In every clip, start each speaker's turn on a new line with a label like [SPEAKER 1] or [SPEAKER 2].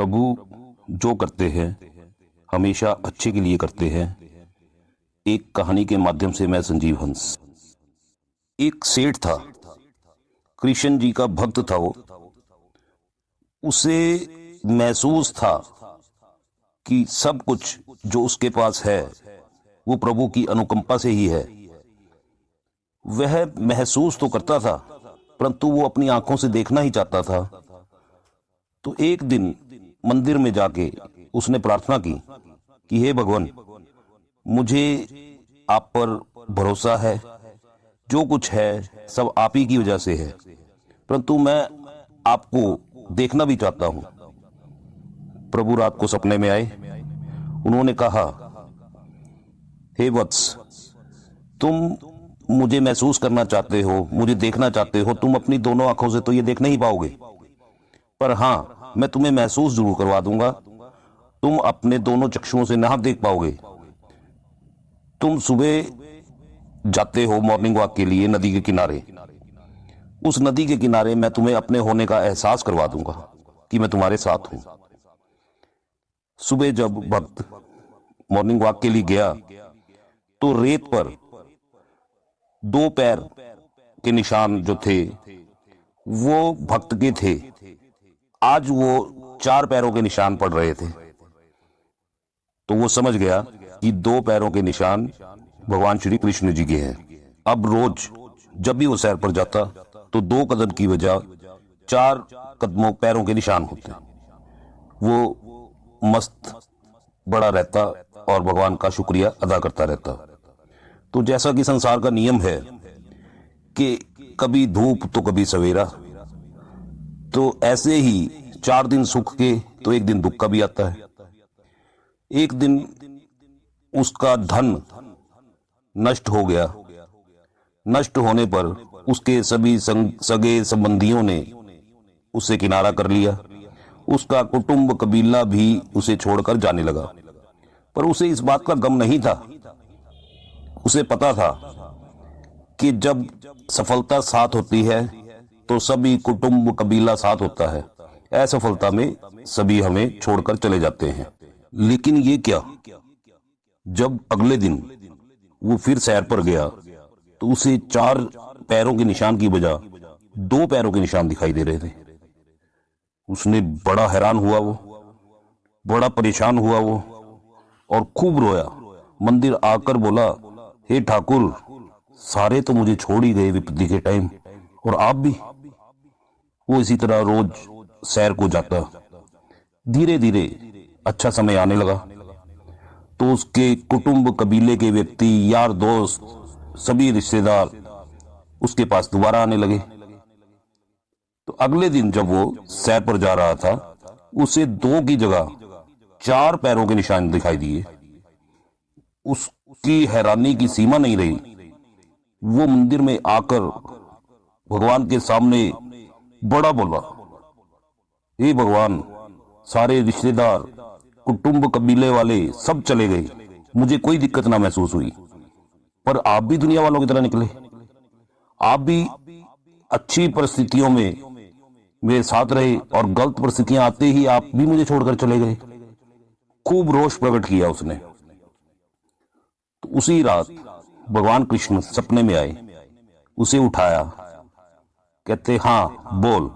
[SPEAKER 1] प्रभु जो करते हैं, हमेशा अच्छे के लिए करते हैं। एक कहानी के माध्यम से मैं संजीव हंस। एक सेठ था, कृष्ण जी का भक्त था वो। उसे महसूस था कि सब कुछ जो उसके पास है, वो प्रभु की अनुकंपा से ही है। वह महसूस तो करता था, परंतु वो अपनी आँखों से देखना ही चाहता था। तो एक दिन मंदिर में जाके उसने प्रार्थना की कि हे भगवान, मुझे आप पर भरोसा है, जो कुछ है सब आप ही की वजह से है। परंतु मैं आपको देखना भी चाहता हूँ। प्रभु रात को सपने में आए। उन्होंने कहा, हे वत्स, तुम मुझे महसूस करना चाहते हो, मुझे देखना चाहते हो, तुम अपनी दोनों आँखों से तो ये देख नहीं पाओगे। पर हाँ मैं तुम्हें महसूस ज़रूर करवा दूँगा। तुम अपने दोनों चक्षुओं से ना देख पाओगे। तुम सुबह जाते हो मॉर्निंग वॉक के लिए नदी के किनारे। उस नदी के किनारे मैं तुम्हें अपने होने का एहसास करवा दूँगा कि मैं तुम्हारे साथ हूँ। सुबह जब भक्त मॉर्निंग वॉक के लिए गया तो रेत पर दो पैर के निशान जो थे, वो भक्त के थे। आज वो चार पैरों के निशान पड़ रहे थे। तो वो समझ गया कि दो पैरों के निशान भगवान श्री कृष्ण जी के हैं। अब रोज जब भी वो सैर पर जाता तो दो कदम की वजह चार कदमों पैरों के निशान होते। वो मस्त बड़ा रहता और भगवान का शुक्रिया अदा करता रहता। तो जैसा कि संसार का नियम है कि कभी धूप तो कभी सवेरा तो ऐसे ही चार दिन सुख के तो एक दिन दुख का भी आता है। एक दिन उसका धन नष्ट हो गया। नष्ट होने पर उसके सभी सगे संबंधियों ने उसे किनारा कर लिया। उसका कुटुंब कबीला भी उसे छोड़कर जाने लगा। पर उसे इस बात का गम नहीं था। उसे पता था कि जब सफलता साथ होती है तो सभी कुटुंब कबीला साथ होता है। असफलता में सभी हमें छोड़कर चले जाते हैं। लेकिन ये क्या? जब अगले दिन वो फिर सैर पर गया तो उसे चार पैरों के निशान की बजाय दो पैरों के निशान दिखाई दे रहे थे। उसने बड़ा हैरान हुआ वो, बड़ा परेशान हुआ वो, और खूब रोया। मंदिर आकर बोला, हे ठाकुर, सारे तो मुझे छोड़ ही गए विपत्ति के टाइम, और आप भी? वो इसी तरह रोज सैर को जाता। धीरे धीरे अच्छा समय आने लगा। तो उसके कुटुंब, कबीले के व्यक्ति, यार दोस्त, सभी रिश्तेदार उसके पास दोबारा आने लगे। तो अगले दिन जब वो सैर पर जा रहा था, उसे दो की जगह चार पैरों के निशान दिखाई दिए। उसकी हैरानी की सीमा नहीं रही। वो मंदिर में आकर भगवान के सामने बड़ा बोला। हे भगवान, सारे रिश्तेदार, कुटुंब कबीले वाले सब चले गए। मुझे कोई दिक्कत ना महसूस हुई। पर आप भी दुनिया वालों की तरह निकले। आप भी अच्छी परिस्थितियों में मेरे साथ रहे और गलत परिस्थितियाँ आते ही आप भी मुझे छोड़कर चले गए। खूब रोष प्रकट किया उसने। तो उसी रात भगवान कृष्ण सपने में आए। उसे उठाया। कहते हाँ बोल।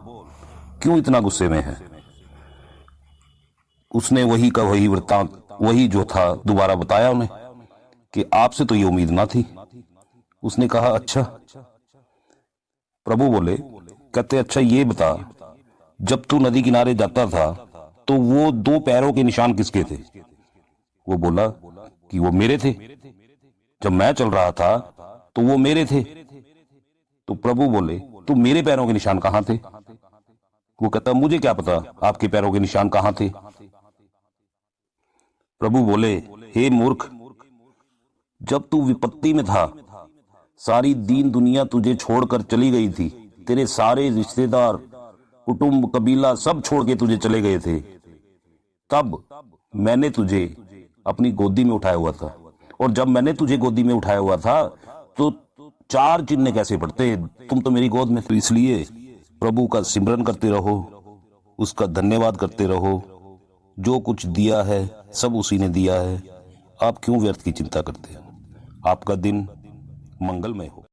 [SPEAKER 1] क्यों इतना गुस्से में है? उसने वही का वही वृत्तांत, वही जो था, दोबारा बताया उन्हें कि आपसे तो ये उम्मीद ना थी। उसने कहा अच्छा। प्रभु बोले, कहते अच्छा ये बता, जब तू नदी किनारे जाता था तो वो दो पैरों के निशान किसके थे? वो बोला कि वो मेरे थे। जब मैं चल रहा था तो वो मेरे थे। तो प्रभु बोले तो मेरे पैरों के निशान कहाँ थे? वो कहता, मुझे क्या पता आपके पैरों के निशान कहाँ थे? प्रभु बोले, हे मूर्ख, जब तू विपत्ति में था, सारी दीन दुनिया तुझे छोड़कर चली गई थी, तेरे सारे रिश्तेदार, कुटुंब, कबीला सब छोड़ के तुझे चले गए थे, तब मैंने तुझे अपनी गोदी में उठाया हुआ था। और जब मैंने तुझे गोदी में उठाया हुआ था तो चार चिन्ह कैसे पड़ते तुम तो मेरी गोद में इसलिए प्रभु का सिमरन करते रहो, उसका धन्यवाद करते रहो। जो कुछ दिया है, सब उसी ने दिया है। आप क्यों व्यर्थ की चिंता करते हैं? आपका दिन मंगलमय हो।